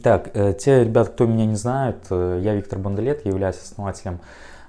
Итак, э, те ребята, кто меня не знает, э, я Виктор Бондолет, являюсь основателем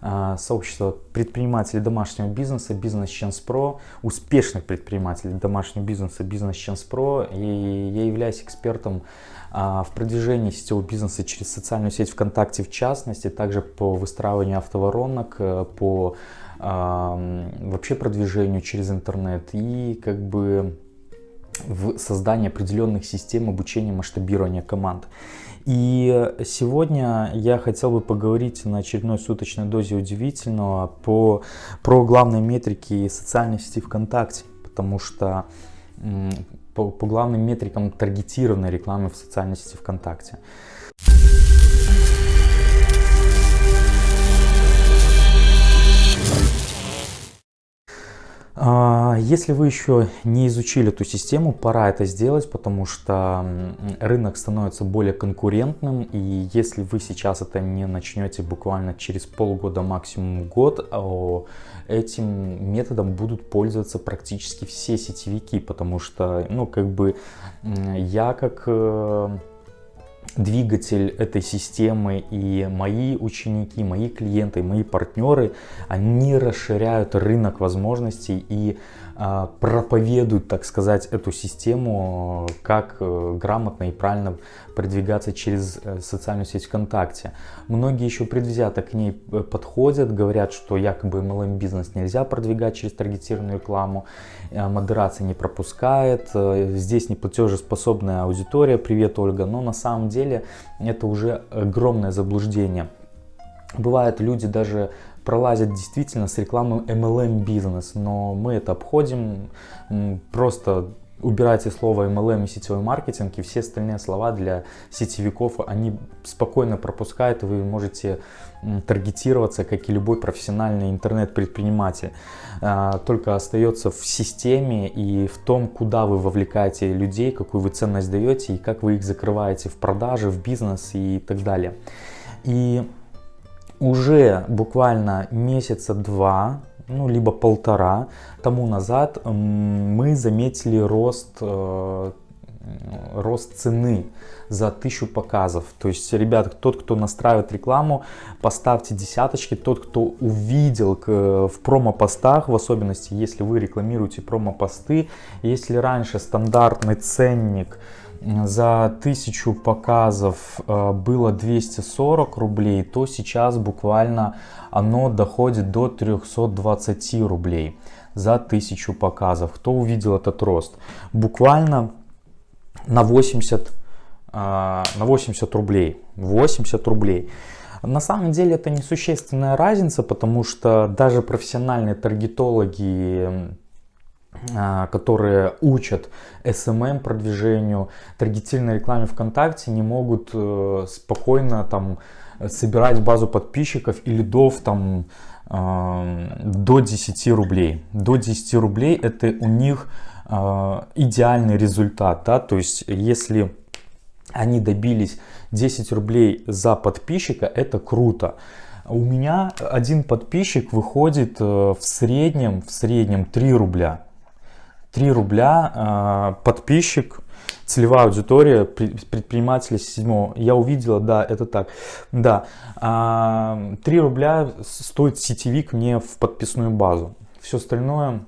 э, сообщества предпринимателей домашнего бизнеса Бизнес Chance Pro, успешных предпринимателей домашнего бизнеса Бизнес Chance Pro, и я являюсь экспертом в продвижении сетевого бизнеса через социальную сеть ВКонтакте в частности, также по выстраиванию автоворонок, по вообще продвижению через интернет. И как бы в создании определенных систем обучения масштабирования команд. И сегодня я хотел бы поговорить на очередной суточной дозе удивительного по, про главные метрики социальной сети ВКонтакте, потому что по, по главным метрикам таргетированной рекламы в социальной сети ВКонтакте. Если вы еще не изучили эту систему, пора это сделать, потому что рынок становится более конкурентным, и если вы сейчас это не начнете буквально через полгода, максимум год, этим методом будут пользоваться практически все сетевики, потому что, ну, как бы я как э, двигатель этой системы и мои ученики, мои клиенты, мои партнеры, они расширяют рынок возможностей и проповедуют, так сказать, эту систему, как э, грамотно и правильно продвигаться через э, социальную сеть ВКонтакте. Многие еще предвзято к ней э, подходят, говорят, что якобы MLM бизнес нельзя продвигать через таргетированную рекламу, модерация не пропускает, здесь не платежеспособная аудитория, привет, Ольга, но на самом деле это уже огромное заблуждение. Бывают люди даже пролазят действительно с рекламой MLM бизнес, но мы это обходим, просто убирайте слово MLM и сетевой маркетинг, и все остальные слова для сетевиков, они спокойно пропускают, вы можете таргетироваться, как и любой профессиональный интернет-предприниматель. А, только остается в системе и в том, куда вы вовлекаете людей, какую вы ценность даете, и как вы их закрываете в продаже, в бизнес и так далее. И уже буквально месяца два, ну либо полтора тому назад мы заметили рост, э, рост цены за тысячу показов. То есть, ребят, тот, кто настраивает рекламу, поставьте десяточки. Тот, кто увидел в промо-постах, в особенности, если вы рекламируете промо-посты, если раньше стандартный ценник за тысячу показов э, было 240 рублей, то сейчас буквально оно доходит до 320 рублей за тысячу показов. Кто увидел этот рост? Буквально на 80, э, на 80 рублей. 80 рублей. На самом деле это несущественная разница, потому что даже профессиональные таргетологи которые учат SMM продвижению, таргетированной рекламе ВКонтакте, не могут э, спокойно там собирать базу подписчиков и лидов там до 10 рублей. До 10 рублей это у них а, идеальный результат. Да? То есть если они добились 10 рублей за подписчика, это круто. У меня один подписчик выходит э, в среднем, в среднем 3 рубля. 3 рубля а, подписчик, целевая аудитория предпринимателя седьмого. Я увидела, да, это так. Да, 3 а, рубля стоит сетевик мне в подписную базу. Все остальное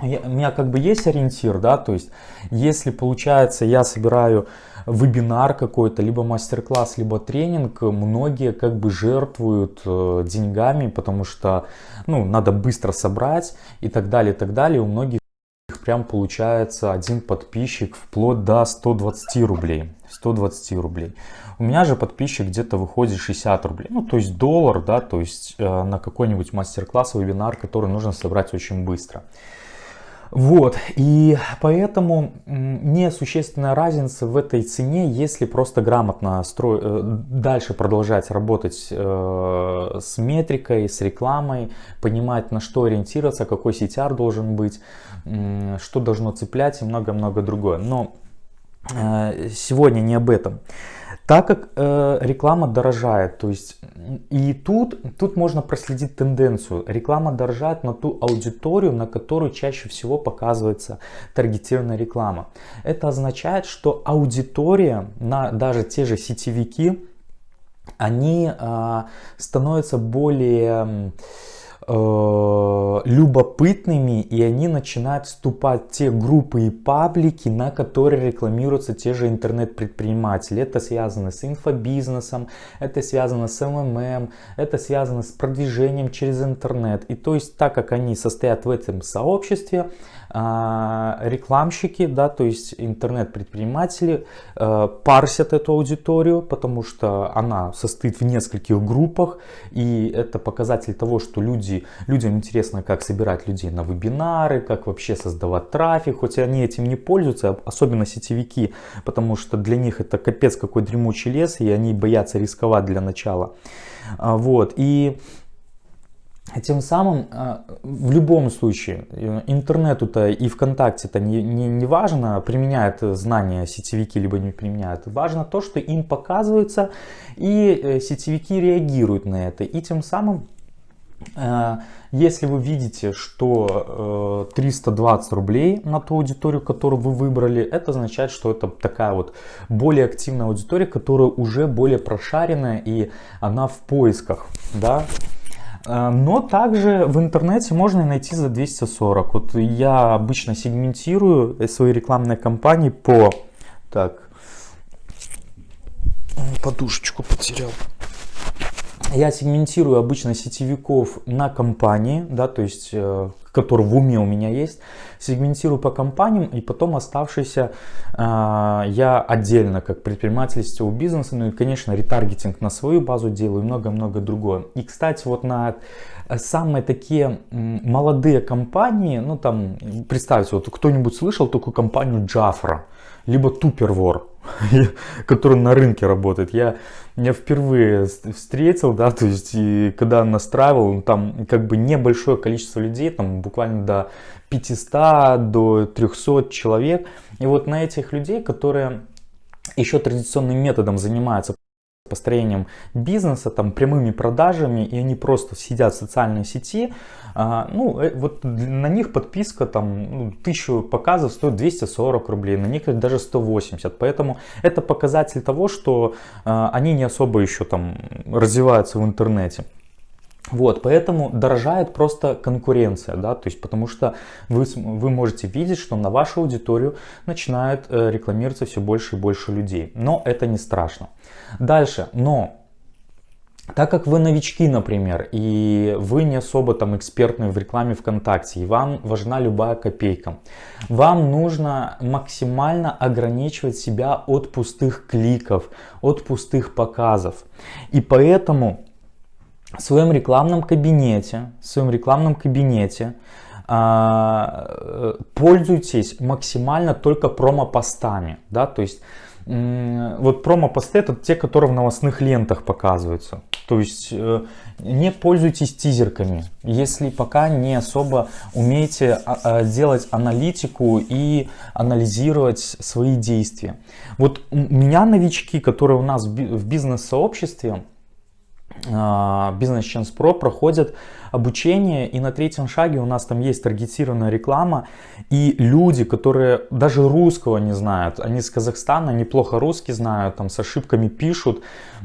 я, у меня как бы есть ориентир, да, то есть если получается я собираю вебинар какой-то, либо мастер-класс, либо тренинг, многие как бы жертвуют э, деньгами, потому что, ну, надо быстро собрать и так далее, и так далее. У многих прям получается один подписчик вплоть до 120 рублей. 120 рублей. У меня же подписчик где-то выходит 60 рублей. Ну, то есть доллар, да, то есть э, на какой-нибудь мастер-класс, вебинар, который нужно собрать очень быстро. Вот, и поэтому несущественная разница в этой цене, если просто грамотно стро... Э, дальше продолжать работать э, с метрикой, с рекламой, понимать на что ориентироваться, какой CTR должен быть, э, что должно цеплять и много-много другое. Но сегодня не об этом. Так как э, реклама дорожает, то есть и тут, тут можно проследить тенденцию. Реклама дорожает на ту аудиторию, на которую чаще всего показывается таргетированная реклама. Это означает, что аудитория, на даже те же сетевики, они э, становятся более э, любопытными и они начинают вступать в те группы и паблики, на которые рекламируются те же интернет-предприниматели. Это связано с инфобизнесом, это связано с МММ, это связано с продвижением через интернет. И то есть так как они состоят в этом сообществе, а, рекламщики, да, то есть интернет-предприниматели э, парсят эту аудиторию, потому что она состоит в нескольких группах, и это показатель того, что люди, людям интересно, как собирать людей на вебинары, как вообще создавать трафик, хоть они этим не пользуются, особенно сетевики, потому что для них это капец какой дремучий лес, и они боятся рисковать для начала. А, вот, и тем самым а, в любом случае интернету-то и ВКонтакте-то не, не, не важно, применяют знания сетевики либо не применяют. Важно то, что им показывается и э, сетевики реагируют на это. И тем самым, если вы видите, что 320 рублей на ту аудиторию, которую вы выбрали, это означает, что это такая вот более активная аудитория, которая уже более прошаренная и она в поисках. Да? А, но также в интернете можно найти за 240. Вот я обычно сегментирую свои рекламные кампании по... Так, подушечку потерял. Я сегментирую обычно сетевиков на компании, да, то есть, э, который в уме у меня есть сегментирую по компаниям и потом оставшиеся э, я отдельно как предприниматель сетевого бизнеса, ну и конечно ретаргетинг на свою базу делаю и много-много другое. И кстати вот на самые такие молодые компании, ну там представьте, вот кто-нибудь слышал такую компанию Jafra, либо Tupperware, который на рынке работает. Я, я впервые встретил, да, то есть, и когда настраивал, там как бы небольшое количество людей, там буквально до 500 до 300 человек. И вот на этих людей, которые еще традиционным методом занимаются построением бизнеса, там прямыми продажами, и они просто сидят в социальной сети, а, ну, э, вот на них подписка там ну, тысячу показов стоит 240 рублей, на них даже 180, поэтому это показатель того, что а, они не особо еще там развиваются в интернете. Вот, поэтому дорожает просто конкуренция, да, то есть потому что вы, вы можете видеть, что на вашу аудиторию начинают э, рекламироваться все больше и больше людей, но это не страшно. Дальше, но так как вы новички, например, и вы не особо там экспертны в рекламе ВКонтакте, и вам важна любая копейка, вам нужно максимально ограничивать себя от пустых кликов, от пустых показов. И поэтому в своем рекламном кабинете, в своем рекламном кабинете э, пользуйтесь максимально только промо-постами, да, то есть вот промо-посты это те, которые в новостных лентах показываются, то есть э, не пользуйтесь тизерками, если пока не особо умеете а, делать аналитику и анализировать свои действия. Вот у меня новички, которые у нас в бизнес-сообществе, а, Business Chance Pro проходят обучение и на третьем шаге у нас там есть таргетированная реклама и люди, которые даже русского не знают, они с Казахстана неплохо русский знают, там с ошибками пишут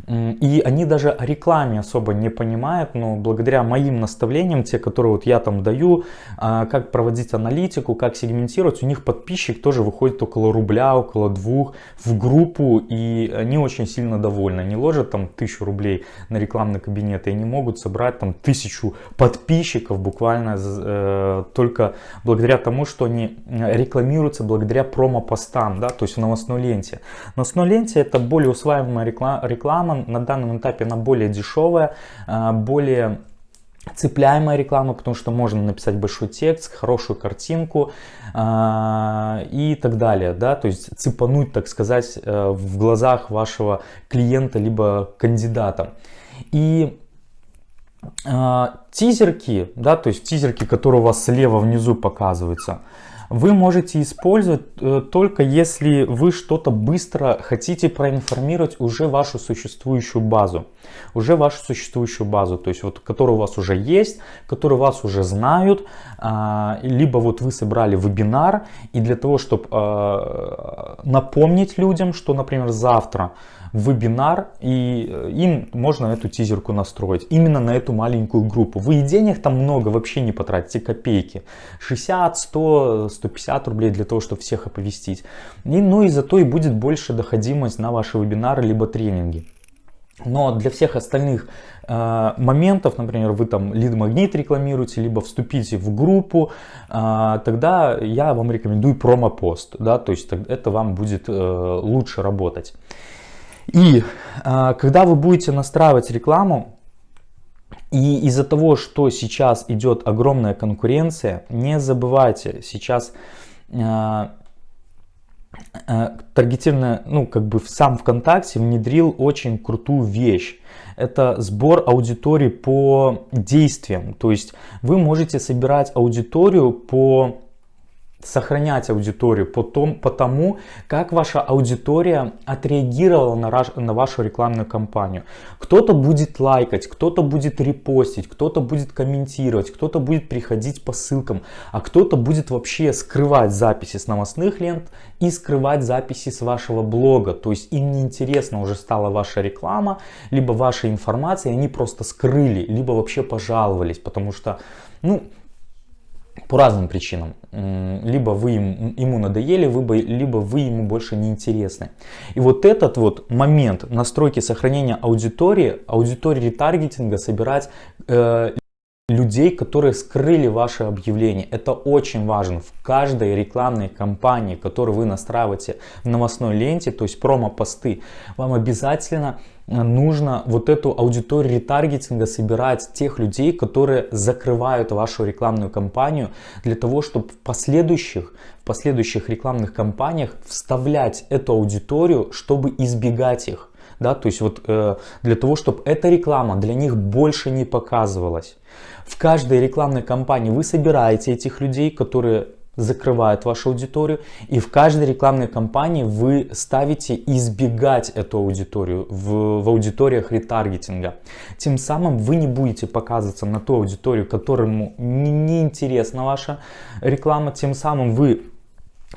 и они даже о рекламе особо не понимают, но благодаря моим наставлениям, те, которые вот я там даю, а, как проводить аналитику, как сегментировать, у них подписчик тоже выходит около рубля, около двух в группу и они очень сильно довольны, они ложат там тысячу рублей на рекламный кабинет и они могут собрать там тысячу подписчиков буквально э, только благодаря тому, что они э, рекламируются благодаря промо-постам, да, то есть в новостной ленте. Новостной ленте это более усваиваемая реклама, реклама на данном этапе она более дешевая, э, более цепляемая реклама, потому что можно написать большой текст, хорошую картинку э, и так далее, да, то есть цепануть, так сказать, э, в глазах вашего клиента либо кандидата. И э, тизерки, да, то есть тизерки, которые у вас слева внизу показываются, вы можете использовать э, только если вы что-то быстро хотите проинформировать уже вашу существующую базу. Уже вашу существующую базу, то есть вот, которая у вас уже есть, которую вас уже знают, а, либо вот вы собрали вебинар, и для того, чтобы а, напомнить людям, что, например, завтра вебинар, и э, им можно эту тизерку настроить. Именно на эту маленькую группу. Вы и денег там много вообще не потратите, копейки. 60, 100, 150 рублей для того, чтобы всех оповестить. И, ну и зато и будет больше доходимость на ваши вебинары, либо тренинги. Но для всех остальных э, моментов, например, вы там лид-магнит рекламируете, либо вступите в группу, э, тогда я вам рекомендую промо-пост, да, то есть это вам будет э, лучше работать. И э, когда вы будете настраивать рекламу, и из-за того, что сейчас идет огромная конкуренция, не забывайте, сейчас э, таргетированная, ну как бы сам ВКонтакте внедрил очень крутую вещь. Это сбор аудитории по действиям. То есть вы можете собирать аудиторию по сохранять аудиторию по, том, по тому, как ваша аудитория отреагировала на, на вашу рекламную кампанию. Кто-то будет лайкать, кто-то будет репостить, кто-то будет комментировать, кто-то будет приходить по ссылкам, а кто-то будет вообще скрывать записи с новостных лент и скрывать записи с вашего блога. То есть им неинтересно уже стала ваша реклама, либо ваша информация, они просто скрыли, либо вообще пожаловались, потому что, ну, по разным причинам. Либо вы ему надоели, либо вы ему больше не интересны. И вот этот вот момент настройки сохранения аудитории, аудитории ретаргетинга собирать э, людей, которые скрыли ваше объявление. Это очень важно. В каждой рекламной кампании, которую вы настраиваете в новостной ленте, то есть промо-посты, вам обязательно нужно вот эту аудиторию ретаргетинга собирать тех людей, которые закрывают вашу рекламную кампанию для того, чтобы в последующих, в последующих рекламных кампаниях вставлять эту аудиторию, чтобы избегать их. Да, то есть вот э, для того, чтобы эта реклама для них больше не показывалась. В каждой рекламной кампании вы собираете этих людей, которые закрывает вашу аудиторию. И в каждой рекламной кампании вы ставите избегать эту аудиторию в, в аудиториях ретаргетинга. Тем самым вы не будете показываться на ту аудиторию, которому не, не интересна ваша реклама. Тем самым вы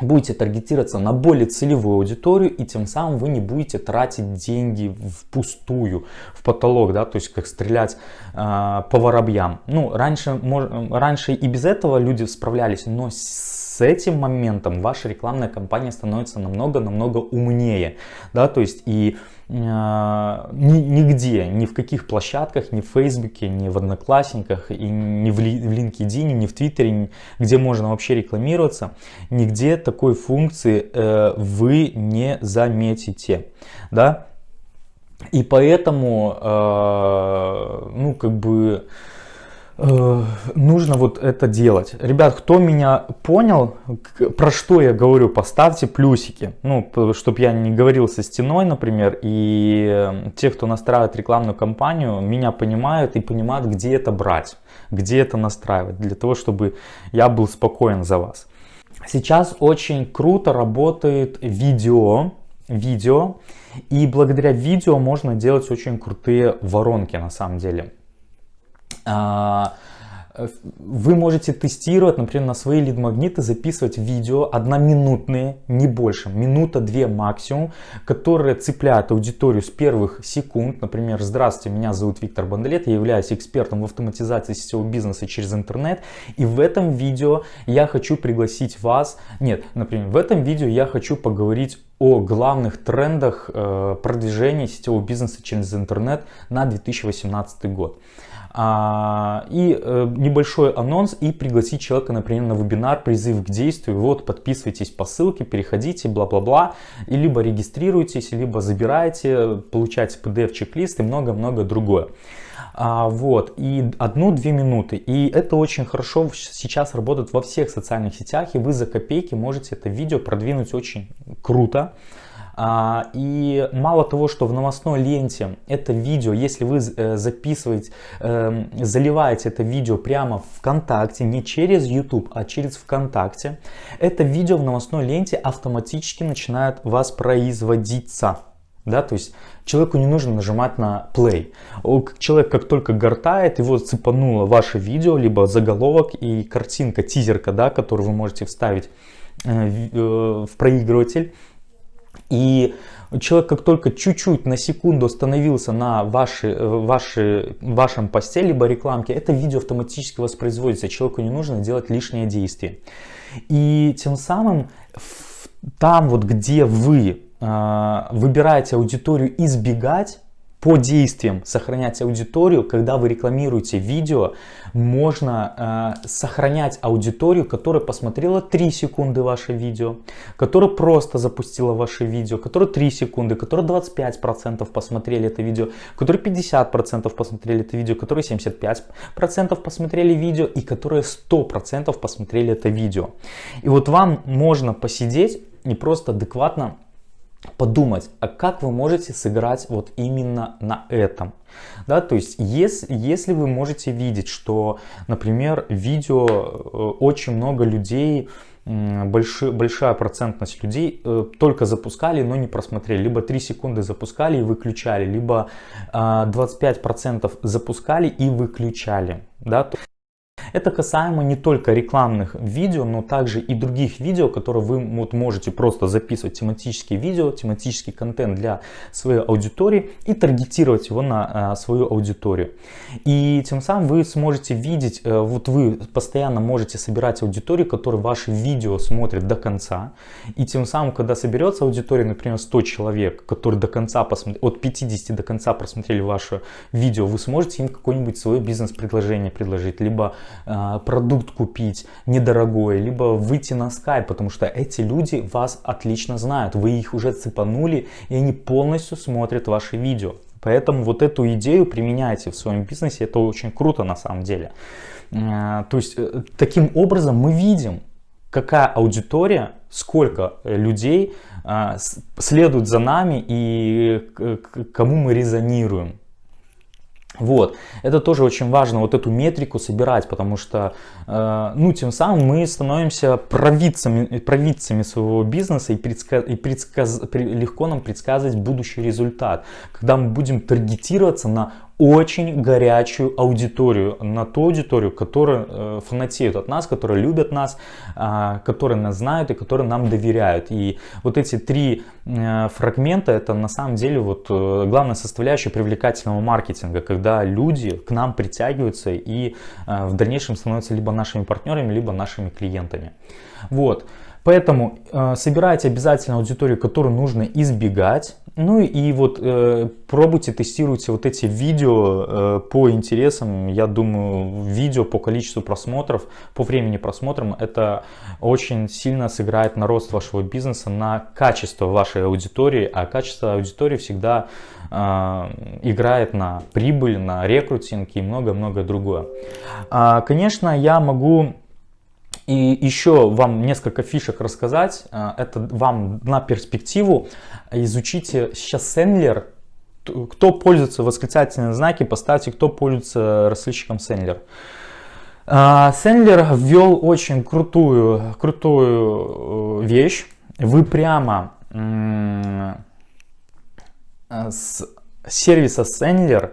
будете таргетироваться на более целевую аудиторию и тем самым вы не будете тратить деньги впустую в потолок да то есть как стрелять э, по воробьям. Ну раньше мож, раньше и без этого люди справлялись но с этим моментом ваша рекламная кампания становится намного намного умнее да то есть и а, нигде, ни в каких площадках, ни в Фейсбуке, ни в Одноклассниках, и ни в LinkedIn, ни в Твиттере, где можно вообще рекламироваться, нигде такой функции э, вы не заметите. Да? И поэтому, э, ну, как бы, Э, нужно вот это делать. Ребят, кто меня понял, про что я говорю, поставьте плюсики. Ну, чтобы я не говорил со стеной, например, и э, те, кто настраивает рекламную кампанию, меня понимают и понимают, где это брать, где это настраивать, для того, чтобы я был спокоен за вас. Сейчас очень круто работает видео, видео, и благодаря видео можно делать очень крутые воронки на самом деле. А, вы можете тестировать, например, на свои лид-магниты записывать видео одноминутные, не больше, минута-две максимум, которые цепляют аудиторию с первых секунд. Например, здравствуйте, меня зовут Виктор Бандалет, я являюсь экспертом в автоматизации сетевого бизнеса через интернет. И в этом видео я хочу пригласить вас, нет, например, в этом видео я хочу поговорить о главных трендах э, продвижения сетевого бизнеса через интернет на 2018 год. А, и э, небольшой анонс и пригласить человека, например, на вебинар «Призыв к действию». Вот, подписывайтесь по ссылке, переходите, бла-бла-бла. И либо регистрируйтесь, либо забирайте, получайте PDF-чек-лист и много-много другое. А, вот, и одну-две минуты. И это очень хорошо сейчас работает во всех социальных сетях, и вы за копейки можете это видео продвинуть очень круто. А, и мало того, что в новостной ленте это видео, если вы э, записываете, эм, заливаете это видео прямо в ВКонтакте, не через YouTube, а через ВКонтакте, это видео в новостной ленте автоматически начинает воспроизводиться. Да, то есть человеку не нужно нажимать на play. Человек как только гортает, его цепануло ваше видео, либо заголовок и картинка, тизерка, да, которую вы можете вставить э, в проигрыватель. И человек как только чуть-чуть на секунду остановился на вашей, э, вашей, вашем посте, либо рекламке, это видео автоматически воспроизводится. Человеку не нужно делать лишние действия. И тем самым там вот, где вы а, выбираете аудиторию избегать, по действиям сохранять аудиторию, когда вы рекламируете видео, можно э, сохранять аудиторию, которая посмотрела 3 секунды ваше видео, которая просто запустила ваше видео, которая 3 секунды, которая 25% посмотрели это видео, которые 50% посмотрели это видео, которые 75% посмотрели видео и которые 100% посмотрели это видео. И вот вам можно посидеть и просто адекватно подумать, а как вы можете сыграть вот именно на этом. Да, то есть, если, если вы можете видеть, что, например, видео э, очень много людей, большой, большая процентность людей э, только запускали, но не просмотрели. Либо 3 секунды запускали и выключали, либо 25% а, запускали и выключали. Да? Это касаемо не только рекламных видео, но также и других видео, которые вы вот можете просто записывать тематические видео, тематический контент для своей аудитории и таргетировать его на а, свою аудиторию. И тем самым вы сможете видеть, а, вот вы постоянно можете собирать аудиторию, которая ваши видео смотрит до конца. И тем самым, когда соберется аудитория, например, 100 человек, которые до конца посмотрели, от 50 до конца просмотрели ваше видео, вы сможете им какое-нибудь свое бизнес-предложение предложить, либо продукт купить недорогой, либо выйти на скайп, потому что эти люди вас отлично знают, вы их уже цепанули и они полностью смотрят ваши видео. Поэтому вот эту идею применяйте в своем бизнесе, это очень круто на самом деле. А, то есть э, таким образом мы видим, какая аудитория, сколько людей следует за нами и кому мы резонируем. Вот, это тоже очень важно, вот эту метрику собирать, потому что, э, ну, тем самым мы становимся провидцами, провидцами своего бизнеса и, предсказ, и предсказ, легко нам предсказывать будущий результат, когда мы будем таргетироваться на очень горячую аудиторию, на ту аудиторию, которая э, фанатеют от нас, которые любят нас, э, которые нас знают и которые нам доверяют. И вот эти три э, фрагмента, это на самом деле вот э, главная составляющая привлекательного маркетинга, когда люди к нам притягиваются и в дальнейшем становятся либо нашими партнерами, либо нашими клиентами. Вот. Поэтому э, собирайте обязательно аудиторию, которую нужно избегать. Ну и вот э, пробуйте, тестируйте вот эти видео э, по интересам. Я думаю, видео по количеству просмотров, по времени просмотров, это очень сильно сыграет на рост вашего бизнеса, на качество вашей аудитории. А качество аудитории всегда э, играет на прибыль, на рекрутинг и много-много другое. А, конечно, я могу и еще вам несколько фишек рассказать. А, это вам на перспективу. Изучите сейчас Сендлер. Кто пользуется восклицательные знаки, поставьте, кто пользуется расследчиком Сендлер. Сендлер ввел очень крутую, крутую э, вещь. Вы прямо с сервиса Sendler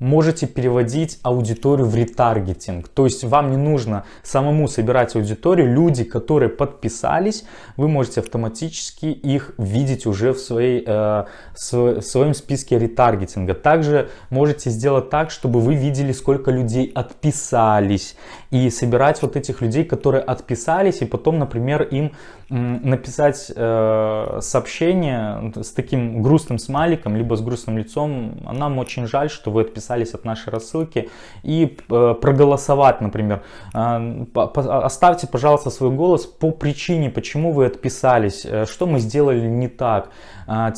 можете переводить аудиторию в ретаргетинг. То есть вам не нужно самому собирать аудиторию. Люди, которые подписались, вы можете автоматически их видеть уже в, своей, э, в своем списке ретаргетинга. Также можете сделать так, чтобы вы видели, сколько людей отписались. И собирать вот этих людей, которые отписались, и потом, например, им написать э, сообщение с таким грустным смайликом, либо с грустным лицом. Нам очень жаль, что вы отписались отписались от нашей рассылки и э, проголосовать, например. Э, оставьте, пожалуйста, свой голос по причине, почему вы отписались, э, что мы сделали не так.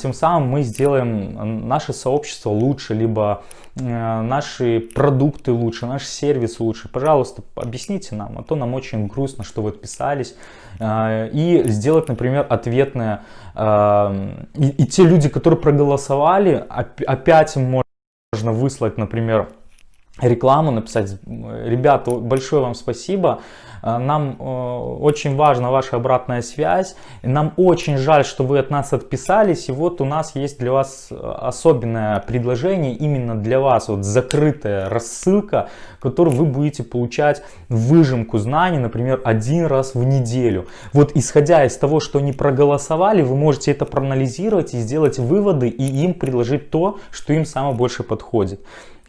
Тем самым мы сделаем наше сообщество лучше, либо наши продукты лучше, наш сервис лучше. Пожалуйста, объясните нам, а то нам очень грустно, что вы отписались. И сделать, например, ответное. И, и те люди, которые проголосовали, опять можно выслать, например, рекламу, написать, ребята, большое вам спасибо, э, нам э, очень важна ваша обратная связь, нам очень жаль, что вы от нас отписались, и вот у нас есть для вас э, особенное предложение именно для вас, вот закрытая рассылка, которую вы будете получать выжимку знаний, например, один раз в неделю. Вот исходя из того, что они проголосовали, вы можете это проанализировать и сделать выводы, и им предложить то, что им самое больше подходит.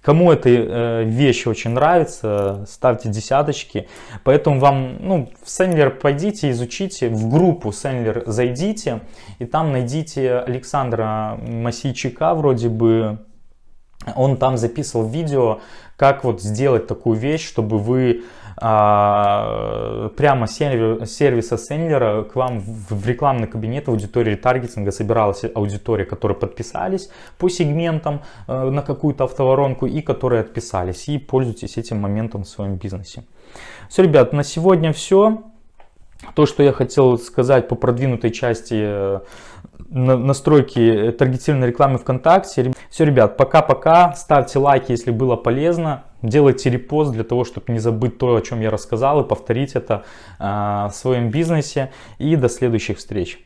Кому эта э, вещь очень нравится, ставьте десяточки. Поэтому вам, ну, в Сендлер пойдите, изучите, в группу Сендлер зайдите, и там найдите Александра Масийчика, вроде бы, он там записывал видео, как вот сделать такую вещь, чтобы вы прямо с сервиса Сендлера к вам в рекламный кабинет аудитории таргетинга собиралась аудитория, которые подписались по сегментам э, на какую-то автоворонку и которые отписались. И пользуйтесь этим моментом в своем бизнесе. Все, ребят, на сегодня все. То, что я хотел сказать по продвинутой части э, настройки таргетированной рекламы ВКонтакте. Все, ребят, пока-пока. Ставьте лайки, если было полезно. Делайте репост для того, чтобы не забыть то, о чем я рассказал, и повторить это э, в своем бизнесе. И до следующих встреч.